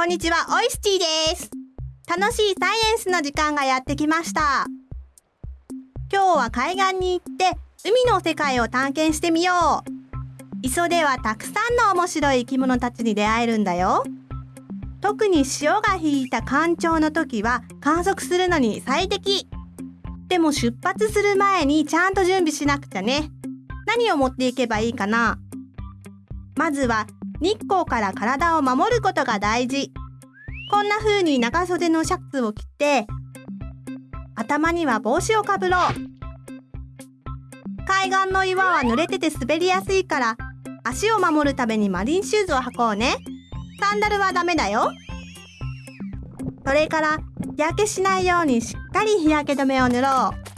こんにちは、オイスティです。楽しいサイエンスの時間がやってきました。今日は海岸に行って海の世界を探検してみよう。磯ではたくさんの面白い生き物たちに出会えるんだよ。特に潮が引いた干潮の時は観測するのに最適。でも出発する前にちゃんと準備しなくちゃね。何を持っていけばいいかなまずは日光から体を守ることが大事。こんな風に長袖のシャツを着て、頭には帽子をかぶろう。海岸の岩は濡れてて滑りやすいから、足を守るためにマリンシューズを履こうね。サンダルはダメだよ。それから、日焼けしないようにしっかり日焼け止めを塗ろう。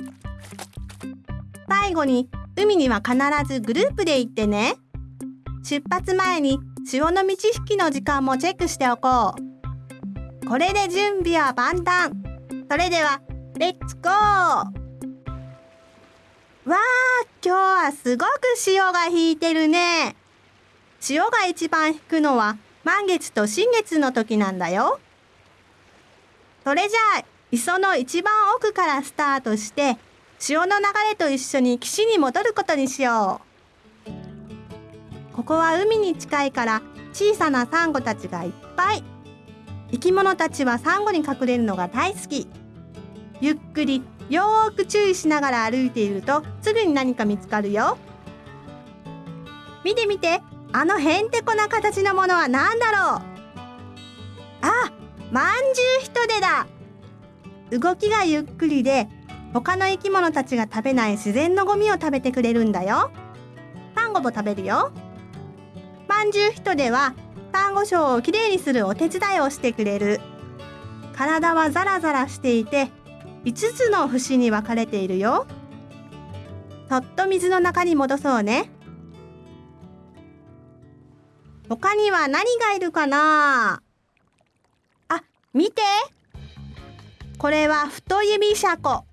最後に、海には必ずグループで行ってね。出発前に潮の満ち引きの時間もチェックしておこう。これで準備は万端。それでは、レッツゴーわー、今日はすごく潮が引いてるね。潮が一番引くのは満月と新月の時なんだよ。それじゃあ、磯の一番奥からスタートして、潮の流れと一緒に岸に戻ることにしよう。ここは海に近いから小さなサンゴたちがいっぱい。生き物たちはサンゴに隠れるのが大好き。ゆっくりよーく注意しながら歩いているとすぐに何か見つかるよ。見て見て、あのへんてこな形のものは何だろうあ、まんじゅうヒトデだ動きがゆっくりで他の生き物たちが食べない自然のゴミを食べてくれるんだよ。サンゴも食べるよ。まんじゅうヒトデはサンゴ礁をきれいにするお手伝いをしてくれる。体はザラザラしていて5つの節に分かれているよ。そっと水の中に戻そうね。他には何がいるかな？あ、見てこれは太指シャコ。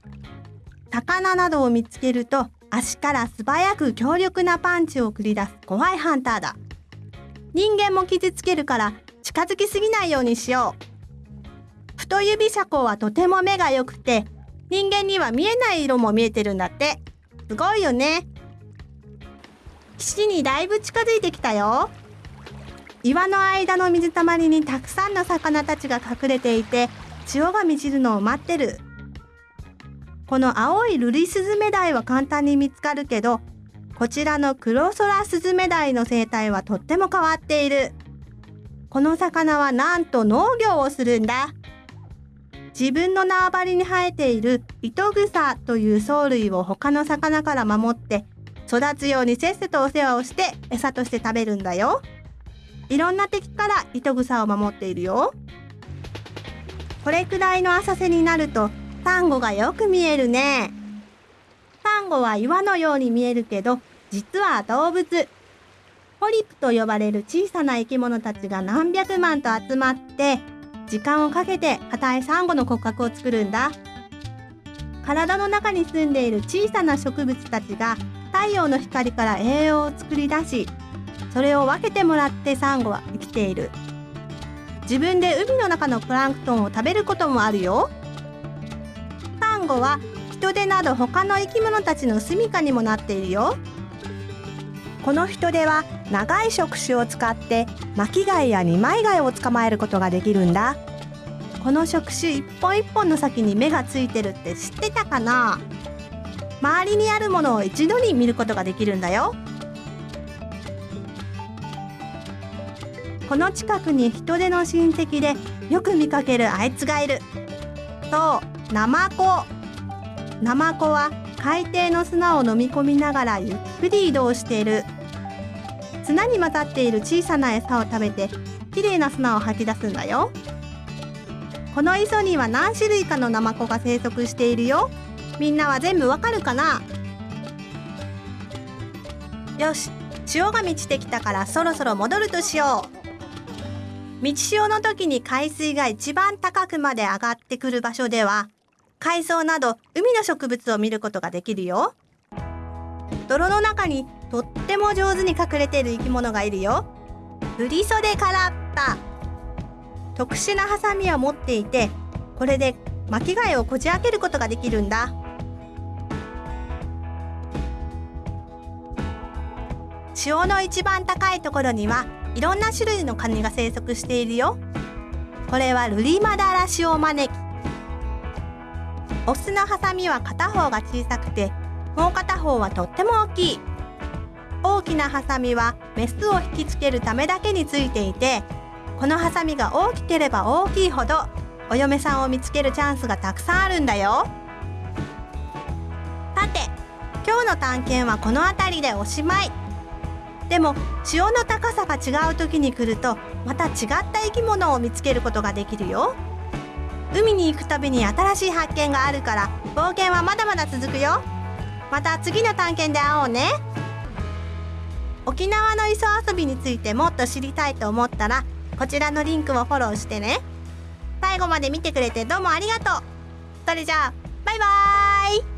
魚などを見つけると足から素早く強力なパンチを繰り出す怖いハンターだ。人間も傷つけるから近づきすぎないようにしよう。太指シャコはとても目が良くて人間には見えない色も見えてるんだって。すごいよね。岸にだいぶ近づいてきたよ。岩の間の水たまりにたくさんの魚たちが隠れていて潮が満ちるのを待ってる。この青いルリスズメダイは簡単に見つかるけどこちらのクロソラスズメダイの生態はとっても変わっている。この魚はなんと農業をするんだ。自分の縄張りに生えている糸草という藻類を他の魚から守って育つようにせっせとお世話をして餌として食べるんだよ。いろんな敵から糸草を守っているよ。これくらいの浅瀬になるとサンゴがよく見えるね。サンゴは岩のように見えるけど実は動物。ポリプと呼ばれる小さな生き物たちが何百万と集まって時間をかけて硬いサンゴの骨格を作るんだ。体の中に住んでいる小さな植物たちが太陽の光から栄養を作り出し、それを分けてもらってサンゴは生きている。自分で海の中のプランクトンを食べることもあるよ。サンゴは人手など他の生き物たちの住処にもなっているよ。この人手は長い触手を使って巻き貝や二枚貝を捕まえることができるんだ。この触手一本一本の先に目がついてるって知ってたかな？周りにあるものを一度に見ることができるんだよ。この近くに人手の親戚でよく見かけるあいつがいる。そうナマコ。ナマコは海底の砂を飲み込みながらゆっくり移動している。砂に混ざっている小さな餌を食べてきれいな砂を吐き出すんだよ。この磯には何種類かのナマコが生息しているよ。みんなは全部わかるかな？よし潮が満ちてきたからそろそろ戻るとしよう。満ち潮の時に海水が一番高くまで上がってくる場所では海藻など海の植物を見ることができるよ。泥の中にとっても上手に隠れている生き物がいるよ。振り袖カラッパ特殊なハサミを持っていてこれで巻き貝をこじ開けることができるんだ。潮の一番高いところにはいろんな種類のカニが生息しているよ。これはルリマダラシオマネキ。オスのハサミは片方が小さくてもう片方はとっても大きい。大きなハサミはメスを引きつけるためだけについていてこのハサミが大きければ大きいほどお嫁さんを見つけるチャンスがたくさんあるんだよ。さて今日の探検はこの辺りでおしまい。でも潮の高さが違う時に来るとまた違った生き物を見つけることができるよ。海に行くたびに新しい発見があるから冒険はまだまだ続くよ。また次の探検で会おうね。沖縄の磯遊びについてもっと知りたいと思ったらこちらのリンクをフォローしてね。最後まで見てくれてどうもありがとう。それじゃあバイバーイ。